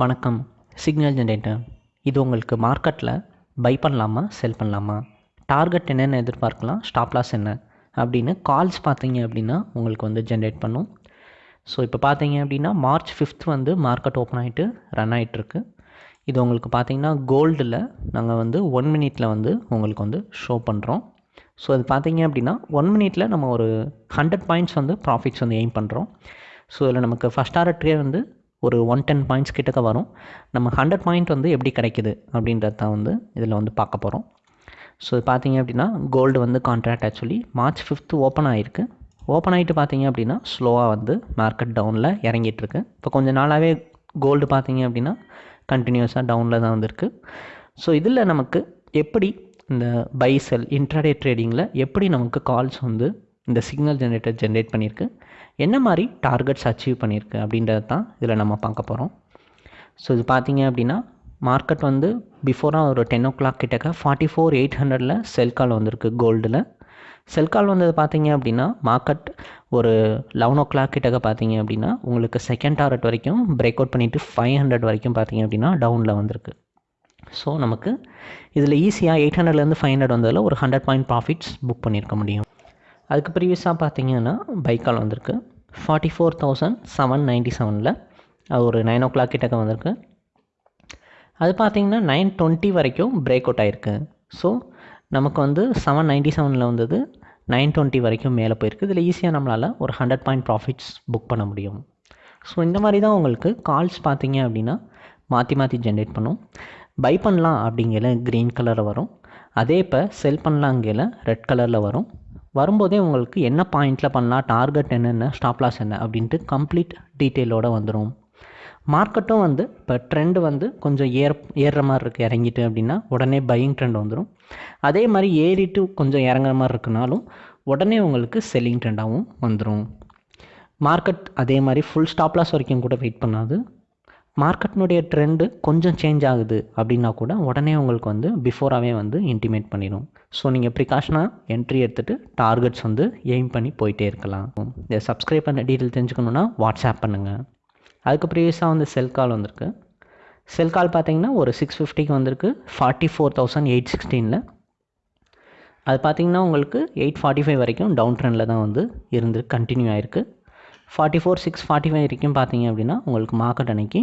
வணக்கம். Signal generator. இது உங்களுக்கு மார்க்கெட்டில் பை பண்ணலாமா செல் பண்ணலாமா? டார்கெட் என்னென்ன எதிர்பார்க்கலாம் ஸ்டாப் லாஸ் என்ன? அப்படின்னு கால்ஸ் பார்த்தீங்க அப்படின்னா உங்களுக்கு வந்து ஜென்ரேட் பண்ணும். ஸோ இப்போ பார்த்தீங்க அப்படின்னா மார்ச் ஃபிஃப்த் வந்து மார்க்கெட் ஓப்பன் ஆகிட்டு ரன் ஆகிட்டுருக்கு இது உங்களுக்கு பார்த்தீங்கன்னா கோல்டில் நாங்கள் வந்து ஒன் மினிட்டில் வந்து உங்களுக்கு வந்து ஷோ பண்ணுறோம் ஸோ அது பார்த்தீங்க அப்படின்னா ஒன் மினிட்டில் நம்ம ஒரு ஹண்ட்ரட் பாயிண்ட்ஸ் வந்து ப்ராஃபிட்ஸ் வந்து எய்ம் பண்ணுறோம் ஸோ இதில் நமக்கு ஃபஸ்ட் ஆர் ட்ரே வந்து ஒரு ஒன் டென் பாயிண்ட்ஸ் கிட்டக்க வரும். நம்ம ஹண்ட்ரட் பாயிண்ட் வந்து எப்படி கிடைக்குது அப்படின்றது தான் வந்து இதில் வந்து பார்க்க போகிறோம் ஸோ இது பார்த்தீங்க அப்படின்னா கோல்டு வந்து contract actually March fifth open ஆகிருக்கு ஓப்பன் ஆகிட்டு பார்த்தீங்க அப்படின்னா ஸ்லோவாக வந்து மார்க்கெட் டவுனில் இறங்கிட்டுருக்கு. இப்போ கொஞ்சம் நாளாகவே கோல்டு பார்த்தீங்க அப்படின்னா கண்டினியூஸாக டவுனில் தான் வந்திருக்கு. ஸோ இதில் நமக்கு எப்படி இந்த பை செல் இன்ட்ராடே ட்ரேடிங்கில் எப்படி நமக்கு கால்ஸ் வந்து இந்த சிக்னல் ஜென்ரேட்டர் ஜென்ரேட் பண்ணியிருக்கு என்ன மாதிரி டார்கெட்ஸ் அச்சீவ் பண்ணியிருக்கு அப்படின்றது தான் இதில் நம்ம பார்க்க போகிறோம் ஸோ இது பார்த்தீங்க அப்படின்னா மார்க்கெட் வந்து பிஃபோராக ஒரு டென் ஓ கிளாக் கிட்டக்க ஃபார்ட்டி ஃபோர் எயிட் ஹண்ட்ரடில் செல் கால் வந்திருக்கு கோல்டில் செல் கால் வந்தது பார்த்தீங்க அப்படின்னா மார்க்கெட் ஒரு லெவன் ஓ கிளாக் கிட்டக்க பார்த்தீங்க அப்படின்னா உங்களுக்கு செகண்ட் டாரட் வரைக்கும் பிரேக் அவுட் பண்ணிவிட்டு ஃபைவ் ஹண்ட்ரட் வரைக்கும் பார்த்தீங்க அப்படின்னா டவுனில் வந்திருக்கு. ஸோ நமக்கு இதில் ஈஸியாக எயிட் ஹண்ட்ரட்லேருந்து ஃபைவ் ஹண்ட்ரட் வந்ததில் ஒரு ஹண்ட்ரட் பாயிண்ட் ப்ராஃபிட்ஸ் புக் பண்ணியிருக்க முடியும். அதுக்கு ப்ரீவியஸாக பார்த்தீங்கன்னா பைக்கால் வந்திருக்கு. Forty four thousand seven ninety செவனில் அது ஒரு நைன் ஓ கிளாக் கிட்டக்க வந்திருக்கு. அது பார்த்தீங்கன்னா நைன் டுவெண்ட்டி வரைக்கும் பிரேக் அவுட் ஆகிருக்கு ஸோ நமக்கு வந்து செவன் நைன்ட்டி செவனில் வந்தது நைன் டுவெண்ட்டி வரைக்கும் மேலே போயிருக்கு. இதில் ஈஸியாக நம்மளால் ஒரு ஹண்ட்ரட் பாயிண்ட் ப்ராஃபிட்ஸ் புக் பண்ண முடியும். ஸோ இந்த மாதிரி தான் உங்களுக்கு கால்ஸ் பார்த்தீங்க அப்படின்னா மாற்றி மாற்றி ஜென்ரேட் பண்ணும். பை பண்ணலாம் அப்படிங்கிற க்ரீன் கலரில் வரும். அதே இப்போ செல் பண்ணலாங்கிற ரெட் கலரில் வரும். வரும்போதே உங்களுக்கு என்ன பாயிண்டில் பண்ணலாம் டார்கெட் என்னென்ன ஸ்டாப் லாஸ் என்ன அப்படின்ட்டு கம்ப்ளீட் டீட்டெயிலோடு வந்துடும் மார்க்கெட்டும் வந்து இப்போ ட்ரெண்டு வந்து கொஞ்சம் ஏற ஏறுற மாதிரி இருக்குது இறங்கிட்டு அப்படின்னா உடனே பையிங் ட்ரெண்ட் வந்துடும் அதே மாதிரி ஏறிட்டு கொஞ்சம் இறங்குற மாதிரி இருக்குனாலும் உடனே உங்களுக்கு செல்லிங் ட்ரெண்டாகவும் வந்துடும் மார்க்கெட் அதே மாதிரி ஃபுல் ஸ்டாப் லாஸ் வரைக்கும் கூட வெயிட் பண்ணாது. மார்க்கெட்னுடைய ட்ரெண்டு கொஞ்சம் சேஞ்ச் ஆகுது அப்படின்னா கூட உடனே உங்களுக்கு வந்து பிஃபோராகவே வந்து இன்டிமேட் பண்ணிடும் ஸோ நீங்கள் ப்ரிகாஷனாக என்ட்ரி எடுத்துகிட்டு டார்கெட்ஸ் வந்து எய்ம் பண்ணி போயிட்டே இருக்கலாம். இதை சப்ஸ்கிரைப் பண்ண டீட்டெயில் தெரிஞ்சுக்கணுன்னா வாட்ஸ்அப் பண்ணுங்கள் அதுக்கு ப்ரீவியஸாக வந்து செல் கால் வந்திருக்கு. செல் கால் பார்த்தீங்கன்னா ஒரு சிக்ஸ் ஃபிஃப்டிக்கு வந்திருக்கு. ஃபார்ட்டி ஃபோர் தௌசண்ட் எயிட் சிக்ஸ்டீனில் அது பார்த்தீங்கன்னா உங்களுக்கு எயிட் ஃபார்ட்டி ஃபைவ் வரைக்கும் டவுன் ட்ரெண்டில் தான் வந்து இருந்து கண்டினியூ ஆகிருக்கு forty four six forty five வரைக்கும் பார்த்தீங்க அப்படின்னா உங்களுக்கு மார்க்கெட் அன்னைக்கு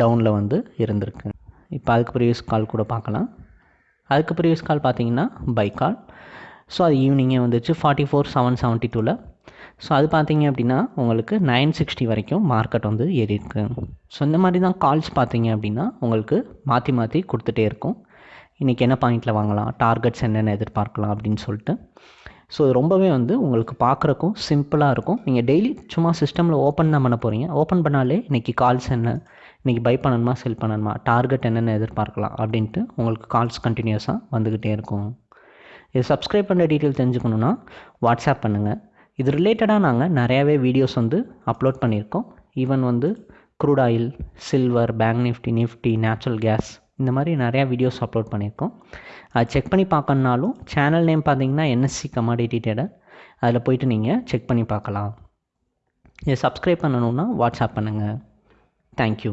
டவுனில் வந்து இருந்திருக்கு. இப்போ அதுக்கு ப்ரீவியஸ் கால் கூட பார்க்கலாம். அதுக்கு ப்ரீவியஸ் கால் பார்த்தீங்கன்னா பை கால் ஸோ அது ஈவினிங்கே வந்துச்சு. ஃபார்ட்டி ஃபோர் செவன் செவன்ட்டி டூவில் ஸோ அது பார்த்தீங்க அப்படின்னா உங்களுக்கு நைன் சிக்ஸ்டி வரைக்கும் மார்க்கெட் வந்து ஏறி இருக்கு ஸோ இந்த மாதிரி தான் கால்ஸ் பார்த்தீங்க அப்படின்னா உங்களுக்கு மாற்றி மாற்றி கொடுத்துட்டே இருக்கும். இன்றைக்கி என்ன பாயிண்டில் வாங்கலாம்? டார்கெட்ஸ் என்னென்ன எதிர்பார்க்கலாம் அப்படின்னு சொல்லிட்டு. ஸோ இது ரொம்பவே வந்து உங்களுக்கு பார்க்குறக்கும் சிம்பிளாக இருக்கும். நீங்கள் டெய்லி சும்மா சிஸ்டமில் ஓப்பன் தான் பண்ண போகிறீங்க ஓப்பன் பண்ணாலே இன்றைக்கி கால்ஸ் என்ன இன்றைக்கி பை பண்ணணுமா செல் பண்ணணுமா டார்கெட் என்னென்ன எதிர்பார்க்கலாம் அப்படின்ட்டு உங்களுக்கு கால்ஸ் கண்டினியூஸாக வந்துக்கிட்டே இருக்கும். இது சப்ஸ்கிரைப் பண்ணுற டீட்டெயில் தெரிஞ்சுக்கணுன்னா வாட்ஸ்அப் பண்ணுங்கள் இது ரிலேட்டடாக நாங்கள் நிறையாவே வீடியோஸ் வந்து அப்லோட் பண்ணியிருக்கோம். ஈவன் வந்து crude oil silver bank Nifty Nifty natural gas இந்த மாதிரி நிறையா வீடியோஸ் அப்லோட் பண்ணியிருக்கோம். அது செக் பண்ணி பார்க்கணுனாலும் சேனல் நேம் பார்த்தீங்கன்னா என்எஸ்சி கமாடிட்டி டேடர் அதில் போயிட்டு நீங்கள் செக் பண்ணி பார்க்கலாம். இதை சப்ஸ்கிரைப் பண்ணணுன்னா வாட்ஸ்அப் பண்ணுங்கள் தேங்க்யூ